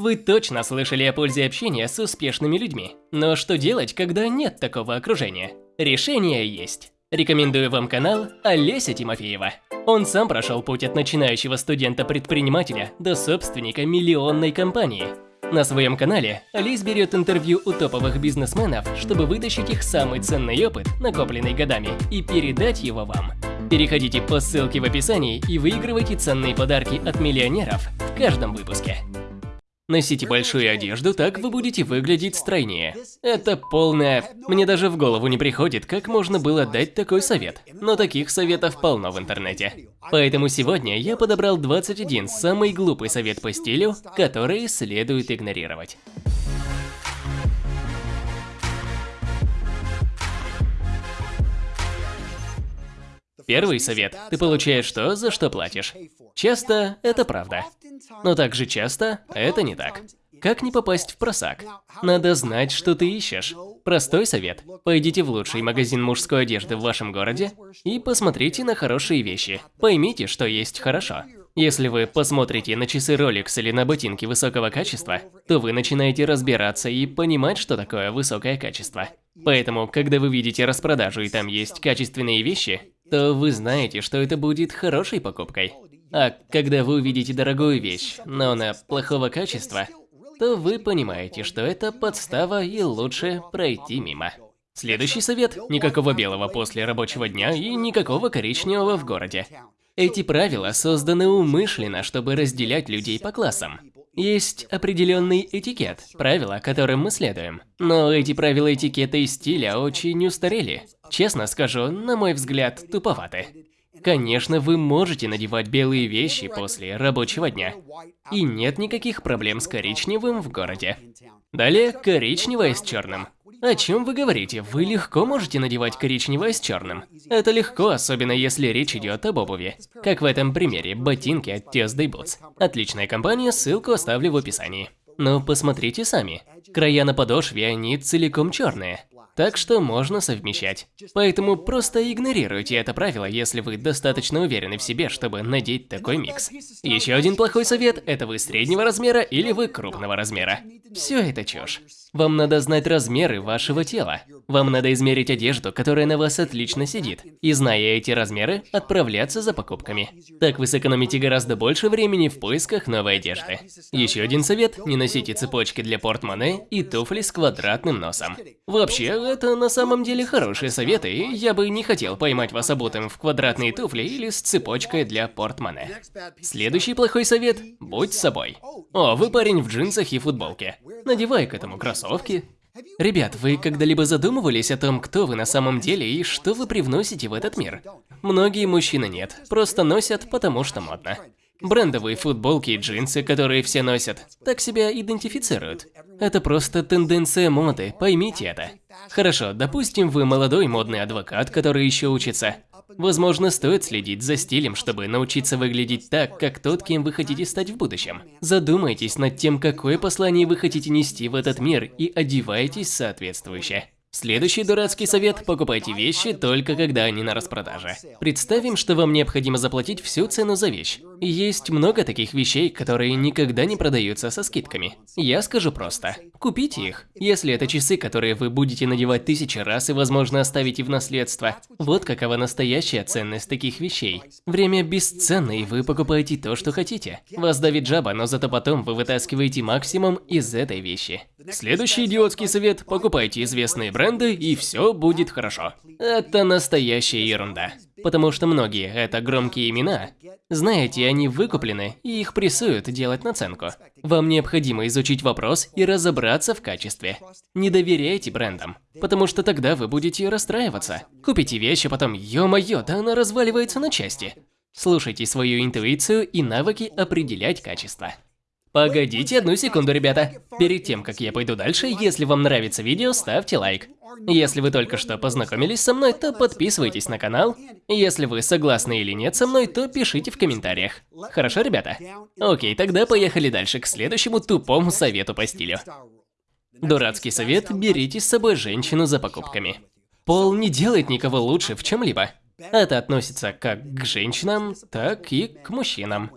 Вы точно слышали о пользе общения с успешными людьми. Но что делать, когда нет такого окружения? Решение есть. Рекомендую вам канал Олеся Тимофеева. Он сам прошел путь от начинающего студента-предпринимателя до собственника миллионной компании. На своем канале Олесь берет интервью у топовых бизнесменов, чтобы вытащить их самый ценный опыт, накопленный годами, и передать его вам. Переходите по ссылке в описании и выигрывайте ценные подарки от миллионеров в каждом выпуске. Носите большую одежду, так вы будете выглядеть стройнее. Это полная... Мне даже в голову не приходит, как можно было дать такой совет. Но таких советов полно в интернете. Поэтому сегодня я подобрал 21 самый глупый совет по стилю, который следует игнорировать. Первый совет. Ты получаешь то, за что платишь. Часто это правда. Но также часто это не так. Как не попасть в просак? Надо знать, что ты ищешь. Простой совет. Пойдите в лучший магазин мужской одежды в вашем городе и посмотрите на хорошие вещи. Поймите, что есть хорошо. Если вы посмотрите на часы Rolex или на ботинки высокого качества, то вы начинаете разбираться и понимать, что такое высокое качество. Поэтому, когда вы видите распродажу и там есть качественные вещи, то вы знаете, что это будет хорошей покупкой. А когда вы увидите дорогую вещь, но она плохого качества, то вы понимаете, что это подстава и лучше пройти мимо. Следующий совет – никакого белого после рабочего дня и никакого коричневого в городе. Эти правила созданы умышленно, чтобы разделять людей по классам. Есть определенный этикет, правила, которым мы следуем. Но эти правила этикета и стиля очень устарели. Честно скажу, на мой взгляд, туповаты. Конечно, вы можете надевать белые вещи после рабочего дня. И нет никаких проблем с коричневым в городе. Далее, коричневое с черным. О чем вы говорите? Вы легко можете надевать коричневое с черным. Это легко, особенно если речь идет об обуви. Как в этом примере, ботинки от Tuesday Boots. Отличная компания, ссылку оставлю в описании. Но посмотрите сами. Края на подошве, они целиком черные так что можно совмещать. Поэтому просто игнорируйте это правило, если вы достаточно уверены в себе, чтобы надеть такой микс. Еще один плохой совет – это вы среднего размера или вы крупного размера. Все это чушь. Вам надо знать размеры вашего тела. Вам надо измерить одежду, которая на вас отлично сидит, и зная эти размеры, отправляться за покупками. Так вы сэкономите гораздо больше времени в поисках новой одежды. Еще один совет – не носите цепочки для портмоне и туфли с квадратным носом. Вообще, это на самом деле хорошие советы, и я бы не хотел поймать вас обутым в квадратные туфли или с цепочкой для портмоне. Следующий плохой совет – будь собой. О, вы парень в джинсах и футболке. Надевай к этому кроссовки, Ребят, вы когда-либо задумывались о том, кто вы на самом деле и что вы привносите в этот мир? Многие мужчины нет, просто носят, потому что модно. Брендовые футболки и джинсы, которые все носят, так себя идентифицируют. Это просто тенденция моды, поймите это. Хорошо, допустим, вы молодой модный адвокат, который еще учится. Возможно, стоит следить за стилем, чтобы научиться выглядеть так, как тот, кем вы хотите стать в будущем. Задумайтесь над тем, какое послание вы хотите нести в этот мир и одевайтесь соответствующе. Следующий дурацкий совет – покупайте вещи только когда они на распродаже. Представим, что вам необходимо заплатить всю цену за вещь. Есть много таких вещей, которые никогда не продаются со скидками. Я скажу просто – купите их. Если это часы, которые вы будете надевать тысячи раз и, возможно, оставите в наследство. Вот какова настоящая ценность таких вещей. Время бесценно, и вы покупаете то, что хотите. Вас давит жаба, но зато потом вы вытаскиваете максимум из этой вещи. Следующий идиотский совет – покупайте известные бренды, и все будет хорошо. Это настоящая ерунда. Потому что многие – это громкие имена. Знаете, они выкуплены, и их прессуют делать наценку. Вам необходимо изучить вопрос и разобраться в качестве. Не доверяйте брендам, потому что тогда вы будете расстраиваться. Купите вещь, а потом, ё-моё, да она разваливается на части. Слушайте свою интуицию и навыки определять качество. Погодите одну секунду, ребята. Перед тем, как я пойду дальше, если вам нравится видео, ставьте лайк. Если вы только что познакомились со мной, то подписывайтесь на канал. Если вы согласны или нет со мной, то пишите в комментариях. Хорошо, ребята? Окей, тогда поехали дальше к следующему тупому совету по стилю. Дурацкий совет – берите с собой женщину за покупками. Пол не делает никого лучше в чем-либо. Это относится как к женщинам, так и к мужчинам.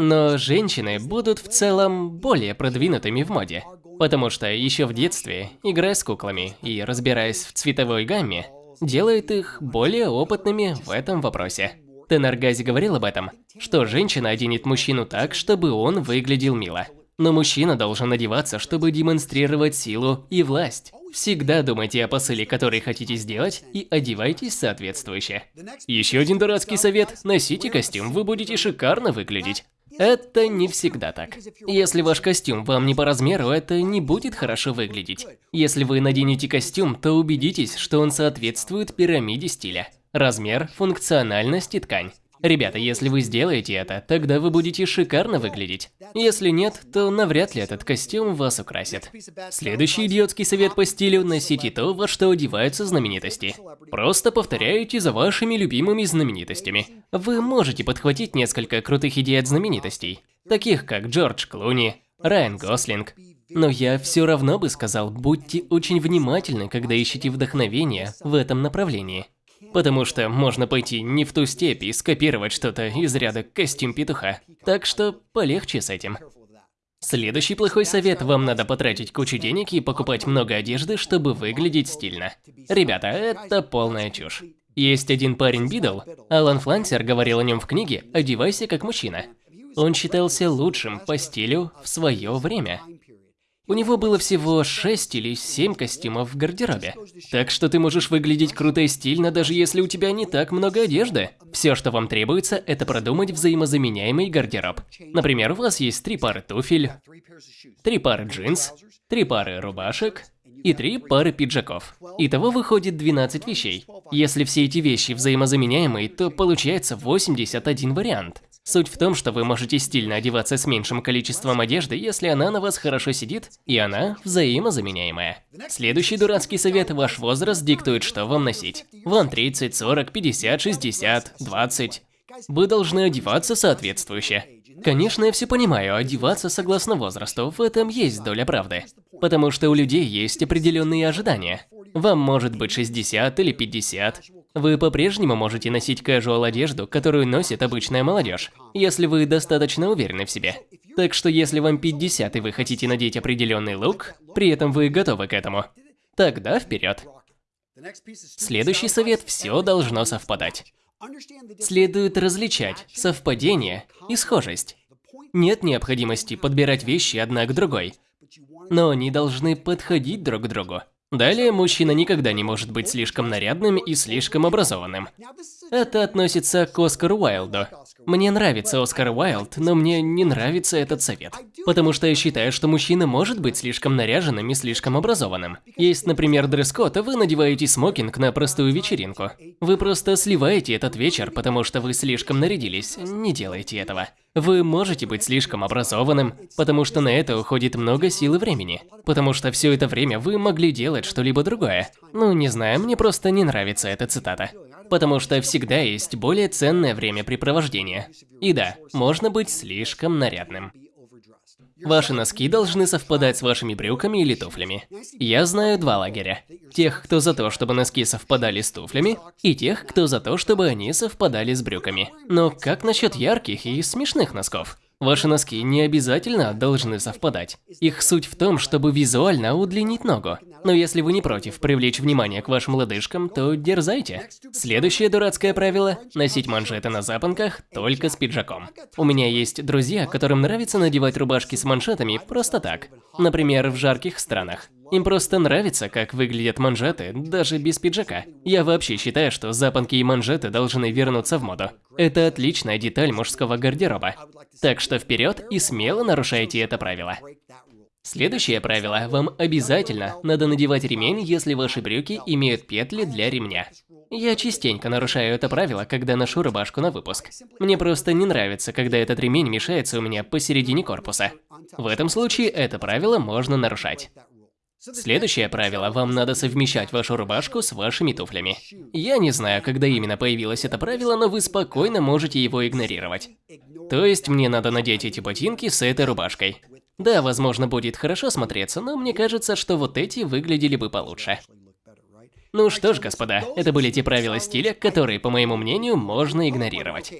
Но женщины будут в целом более продвинутыми в моде. Потому что еще в детстве, играя с куклами и разбираясь в цветовой гамме, делает их более опытными в этом вопросе. Тенаргази говорил об этом, что женщина оденет мужчину так, чтобы он выглядел мило. Но мужчина должен одеваться, чтобы демонстрировать силу и власть. Всегда думайте о посыле, который хотите сделать, и одевайтесь соответствующе. Еще один дурацкий совет – носите костюм, вы будете шикарно выглядеть. Это не всегда так. Если ваш костюм вам не по размеру, это не будет хорошо выглядеть. Если вы наденете костюм, то убедитесь, что он соответствует пирамиде стиля. Размер, функциональность и ткань. Ребята, если вы сделаете это, тогда вы будете шикарно выглядеть. Если нет, то навряд ли этот костюм вас украсит. Следующий идиотский совет по стилю – носите то, во что одеваются знаменитости. Просто повторяйте за вашими любимыми знаменитостями. Вы можете подхватить несколько крутых идей от знаменитостей, таких как Джордж Клуни, Райан Гослинг. Но я все равно бы сказал, будьте очень внимательны, когда ищете вдохновение в этом направлении. Потому что можно пойти не в ту степь и скопировать что-то из ряда костюм петуха. Так что полегче с этим. Следующий плохой совет – вам надо потратить кучу денег и покупать много одежды, чтобы выглядеть стильно. Ребята, это полная чушь. Есть один парень Бидл, Алан Флансер говорил о нем в книге «Одевайся как мужчина». Он считался лучшим по стилю в свое время. У него было всего 6 или 7 костюмов в гардеробе. Так что ты можешь выглядеть круто и стильно, даже если у тебя не так много одежды. Все, что вам требуется, это продумать взаимозаменяемый гардероб. Например, у вас есть три пары туфель, три пары джинс, три пары рубашек и три пары пиджаков. Итого выходит 12 вещей. Если все эти вещи взаимозаменяемые, то получается 81 вариант. Суть в том, что вы можете стильно одеваться с меньшим количеством одежды, если она на вас хорошо сидит, и она взаимозаменяемая. Следующий дурацкий совет – ваш возраст диктует, что вам носить. Вам 30, 40, 50, 60, 20. Вы должны одеваться соответствующе. Конечно, я все понимаю, одеваться согласно возрасту, в этом есть доля правды. Потому что у людей есть определенные ожидания. Вам может быть 60 или 50, вы по-прежнему можете носить casual одежду, которую носит обычная молодежь, если вы достаточно уверены в себе. Так что если вам 50 и вы хотите надеть определенный лук, при этом вы готовы к этому, тогда вперед. Следующий совет – все должно совпадать. Следует различать совпадение и схожесть. Нет необходимости подбирать вещи одна к другой, но они должны подходить друг к другу. Далее, мужчина никогда не может быть слишком нарядным и слишком образованным. Это относится к Оскару Уайлду. Мне нравится Оскар Уайлд, но мне не нравится этот совет. Потому что я считаю, что мужчина может быть слишком наряженным и слишком образованным. Есть, например, дресс-код, а вы надеваете смокинг на простую вечеринку. Вы просто сливаете этот вечер, потому что вы слишком нарядились. Не делайте этого. Вы можете быть слишком образованным, потому что на это уходит много сил и времени. Потому что все это время вы могли делать что-либо другое. Ну, не знаю, мне просто не нравится эта цитата. Потому что всегда есть более ценное времяпрепровождение. И да, можно быть слишком нарядным. Ваши носки должны совпадать с вашими брюками или туфлями. Я знаю два лагеря. Тех, кто за то, чтобы носки совпадали с туфлями, и тех, кто за то, чтобы они совпадали с брюками. Но как насчет ярких и смешных носков? Ваши носки не обязательно должны совпадать. Их суть в том, чтобы визуально удлинить ногу. Но если вы не против привлечь внимание к вашим лодыжкам, то дерзайте. Следующее дурацкое правило – носить манжеты на запонках только с пиджаком. У меня есть друзья, которым нравится надевать рубашки с маншетами просто так. Например, в жарких странах. Им просто нравится, как выглядят манжеты, даже без пиджака. Я вообще считаю, что запонки и манжеты должны вернуться в моду. Это отличная деталь мужского гардероба. Так что вперед и смело нарушайте это правило. Следующее правило. Вам обязательно надо надевать ремень, если ваши брюки имеют петли для ремня. Я частенько нарушаю это правило, когда ношу рубашку на выпуск. Мне просто не нравится, когда этот ремень мешается у меня посередине корпуса. В этом случае это правило можно нарушать. Следующее правило. Вам надо совмещать вашу рубашку с вашими туфлями. Я не знаю, когда именно появилось это правило, но вы спокойно можете его игнорировать. То есть мне надо надеть эти ботинки с этой рубашкой. Да, возможно, будет хорошо смотреться, но мне кажется, что вот эти выглядели бы получше. Ну что ж, господа, это были те правила стиля, которые, по моему мнению, можно игнорировать.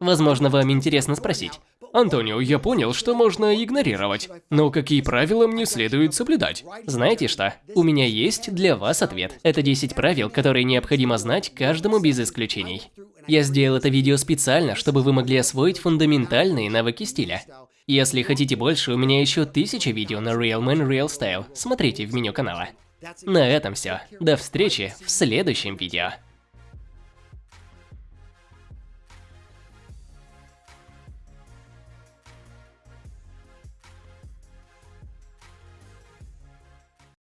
Возможно, вам интересно спросить. Антонио, я понял, что можно игнорировать, но какие правила мне следует соблюдать? Знаете что? У меня есть для вас ответ. Это 10 правил, которые необходимо знать каждому без исключений. Я сделал это видео специально, чтобы вы могли освоить фундаментальные навыки стиля. Если хотите больше, у меня еще тысяча видео на Real Man Real Style. Смотрите в меню канала. На этом все. До встречи в следующем видео.